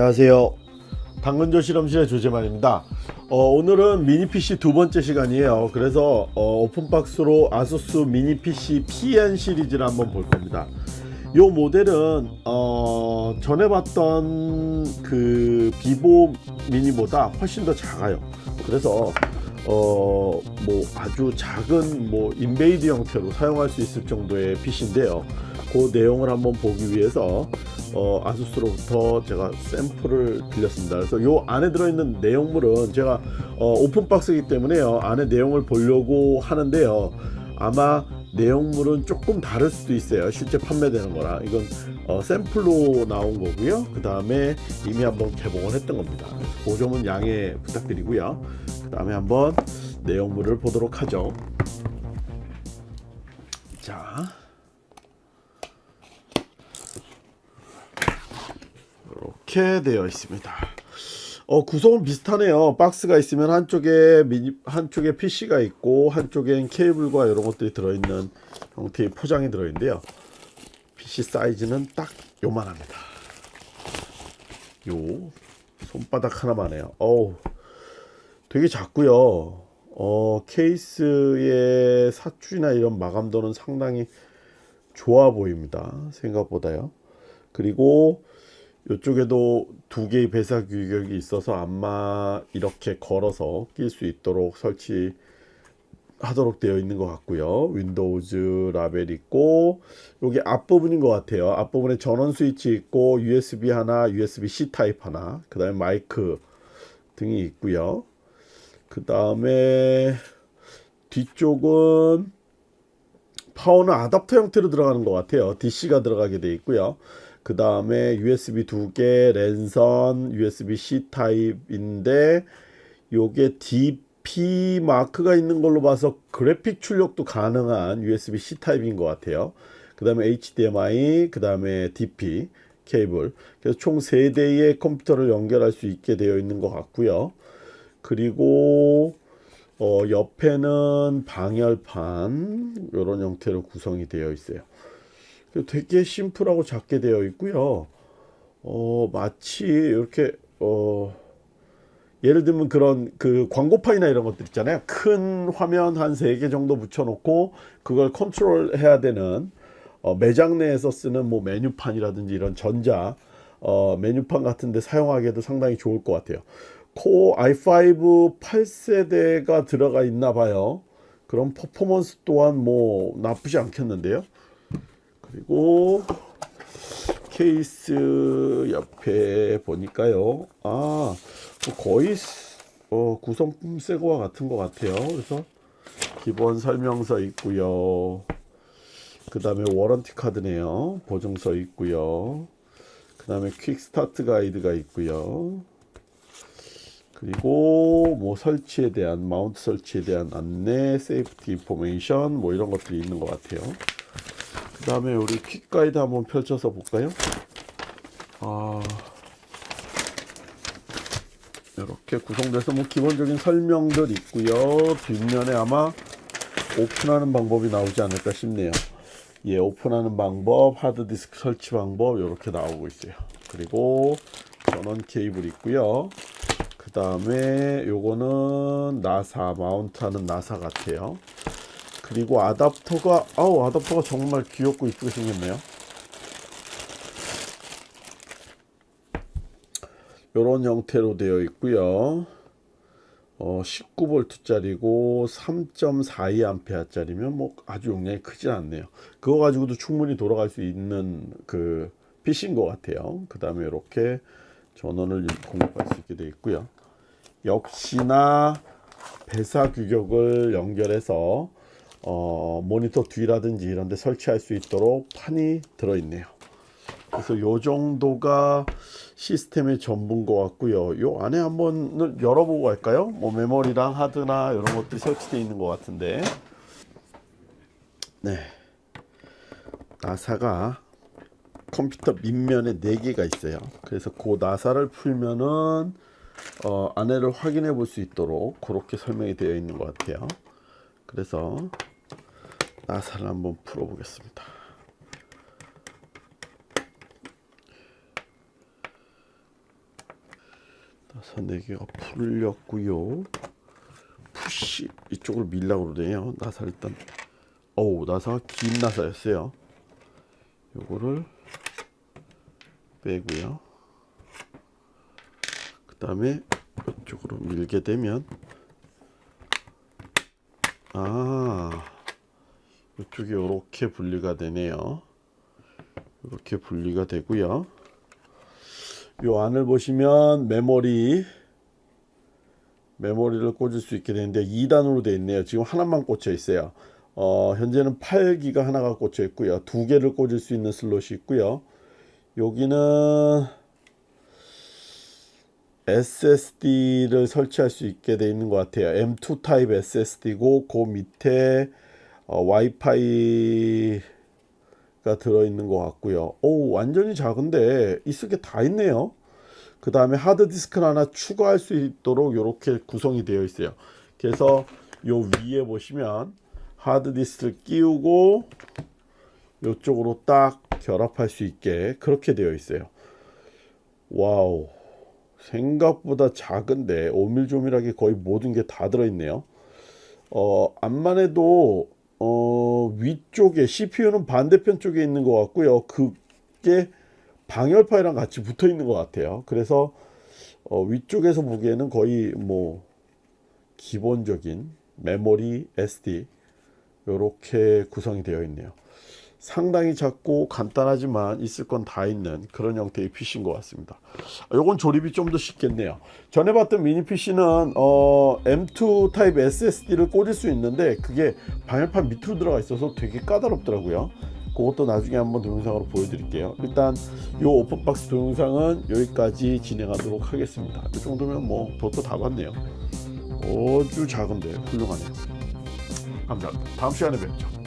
안녕하세요. 당근조 실험실의 조재만입니다. 어, 오늘은 미니 PC 두 번째 시간이에요. 그래서 어, 오픈박스로 아수스 미니 PC PN 시리즈를 한번 볼 겁니다. 이 모델은 어, 전에 봤던 그 비보 미니보다 훨씬 더 작아요. 그래서 어, 뭐 아주 작은 뭐 인베이드 형태로 사용할 수 있을 정도의 PC인데요. 그 내용을 한번 보기 위해서 어, 아수스로부터 제가 샘플을 빌렸습니다. 그래서 요 안에 들어있는 내용물은 제가 어, 오픈박스이기 때문에요. 안에 내용을 보려고 하는데요. 아마 내용물은 조금 다를 수도 있어요. 실제 판매되는 거랑 이건 어, 샘플로 나온 거고요. 그 다음에 이미 한번 개봉을 했던 겁니다. 그 점은 양해 부탁드리고요. 그 다음에 한번 내용물을 보도록 하죠. 자. 이렇게 되어 있습니다. 어, 구성은 비슷하네요. 박스가 있으면 한쪽에 미니, 한쪽에 PC가 있고 한쪽엔 케이블과 이런 것들이 들어있는 형태의 포장이 들어있는데요. PC 사이즈는 딱 요만합니다. 요 손바닥 하나만 해요. 어우, 되게 작고요. 어, 케이스의 사출이나 이런 마감도는 상당히 좋아 보입니다. 생각보다요. 그리고 이쪽에도 두 개의 VESA 규격이 있어서 아마 이렇게 걸어서 낄 수 있도록 설치 하도록 되어 있는 것 같고요. Windows 라벨 있고 여기 앞부분인 것 같아요. 앞부분에 전원 스위치 있고 USB 하나 USB-C 타입 하나 그 다음에 마이크 등이 있고요. 그 다음에 뒤쪽은 파워는 아답터 형태로 들어가는 것 같아요 DC가 들어가게 되어 있고요 그 다음에 USB 두 개, 랜선, USB-C 타입인데 요게 DP 마크가 있는 걸로 봐서 그래픽 출력도 가능한 USB-C 타입인 것 같아요. 그 다음에 HDMI, 그 다음에 DP 케이블. 그래서 총 3대의 컴퓨터를 연결할 수 있게 되어 있는 것 같고요. 그리고 어, 옆에는 방열판 이런 형태로 구성이 되어 있어요. 되게 심플하고 작게 되어 있고요. 어, 마치 이렇게 어, 예를 들면 그런 그 광고판이나 이런 것들 있잖아요. 큰 화면 한 세 개 정도 붙여 놓고 그걸 컨트롤 해야 되는 어, 매장 내에서 쓰는 뭐 메뉴판이라든지 이런 전자 어, 메뉴판 같은데 사용하기에도 상당히 좋을 것 같아요. 코어 i5 8세대가 들어가 있나 봐요. 그런 퍼포먼스 또한 뭐 나쁘지 않겠는데요. 그리고 케이스 옆에 보니까요. 아뭐 거의 어, 구성품 새거와 같은 것 같아요. 그래서 기본 설명서 있고요. 그 다음에 warranty card네요. 보증서 있고요. 그 다음에 quick start guide가 있고요 그리고 뭐 설치에 대한 마운트 설치에 대한 안내 safety information 뭐 이런 것들이 있는 것 같아요 그 다음에 우리 quick guide 한번 펼쳐서 볼까요? 아, 이렇게 구성돼서 뭐 기본적인 설명들 있고요. 뒷면에 아마 오픈하는 방법이 나오지 않을까 싶네요. 예, 오픈하는 방법, 하드디스크 설치 방법 이렇게 나오고 있어요. 그리고 전원 케이블 있고요. 그 다음에 요거는 나사 마운트하는 나사 같아요. 그리고 아답터가 아우 아답터가 정말 귀엽고 이쁘게 생겼네요. 이런 형태로 되어 있고요. 어, 19V 짜리고 3.42A 짜리면 뭐 아주 용량이 크지 않네요. 그거 가지고도 충분히 돌아갈 수 있는 그 PC인 것 같아요. 그 다음에 이렇게 전원을 공급할 수 있게 되어 있고요 역시나 배사 규격을 연결해서 어, 모니터 뒤라든지 이런 데 설치할 수 있도록 판이 들어있네요. 그래서 요 정도가 시스템의 전부인 것 같고요. 요 안에 한번 열어보고 갈까요? 뭐 메모리랑 하드나 이런 것들이 설치되어 있는 것 같은데. 네. 나사가 컴퓨터 밑면에 4개가 있어요. 그래서 그 나사를 풀면은 어, 안에를 확인해 볼 수 있도록 그렇게 설명이 되어 있는 것 같아요. 그래서 나사를 한번 풀어 보겠습니다. 나사 4개가 풀렸고요. 푸시 이쪽으로 밀라고 그러네요. 나사 일단 어우 나사가 긴 나사였어요. 요거를 빼고요 그 다음에 이쪽으로 밀게 되면 아 이쪽이 이렇게 분리가 되네요. 이렇게 분리가 되고요. 요 안을 보시면 메모리 메모리를 꽂을 수 있게 되는데 2단으로 되어 있네요. 지금 하나만 꽂혀 있어요. 어, 현재는 8기가 하나가 꽂혀 있고요. 두 개를 꽂을 수 있는 슬롯이 있고요. 여기는 SSD를 설치할 수 있게 되어 있는 것 같아요. M2 타입 SSD고 그 밑에 어, 와이파이가 들어있는 것 같고요. 오 완전히 작은데 있을 게 다 있네요. 그 다음에 하드디스크를 하나 추가할 수 있도록 이렇게 구성이 되어 있어요. 그래서 요 위에 보시면 하드디스크를 끼우고 이쪽으로 딱 결합할 수 있게 그렇게 되어 있어요. wow 생각보다 작은데 오밀조밀하게 거의 모든 게 다 들어있네요. 어, 암만 해도 어, 위쪽에 CPU는 반대편 쪽에 있는 것 같고요. 그게 방열파이랑 같이 붙어 있는 것 같아요. 그래서 어, 위쪽에서 보기에는 거의 뭐 기본적인 메모리 SD 이렇게 구성이 되어 있네요 상당히 작고 간단하지만 있을 건 다 있는 그런 형태의 PC인 것 같습니다. 요건 조립이 좀 더 쉽겠네요. 전에 봤던 미니 PC는 어, M2 타입 SSD를 꽂을 수 있는데 그게 방열판 밑으로 들어가 있어서 되게 까다롭더라고요. 그것도 나중에 한번 동영상으로 보여드릴게요. 일단 요 오픈박스 동영상은 여기까지 진행하도록 하겠습니다. 이 정도면 뭐 도토 다 봤네요. 아주 작은데 훌륭하네요. 감사합니다. 다음 시간에 뵙죠